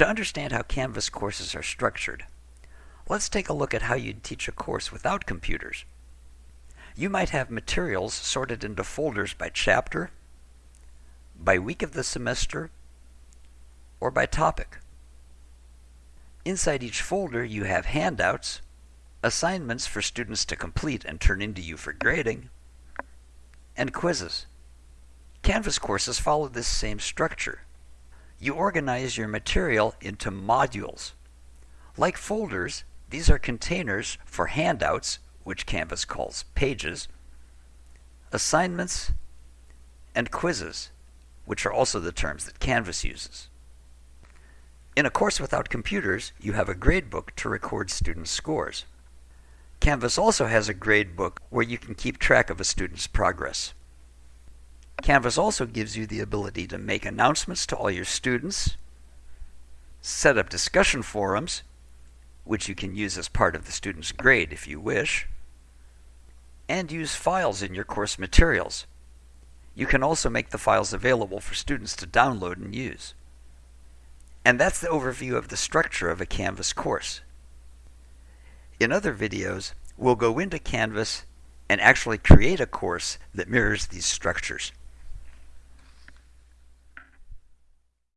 To understand how Canvas courses are structured, let's take a look at how you'd teach a course without computers. You might have materials sorted into folders by chapter, by week of the semester, or by topic. Inside each folder, you have handouts, assignments for students to complete and turn into you for grading, and quizzes. Canvas courses follow this same structure. You organize your material into modules. Like folders, these are containers for handouts, which Canvas calls pages, assignments, and quizzes, which are also the terms that Canvas uses. In a course without computers, you have a gradebook to record students' scores. Canvas also has a gradebook where you can keep track of a student's progress. Canvas also gives you the ability to make announcements to all your students, set up discussion forums, which you can use as part of the student's grade if you wish, and use files in your course materials. You can also make the files available for students to download and use. And that's the overview of the structure of a Canvas course. In other videos, we'll go into Canvas and actually create a course that mirrors these structures.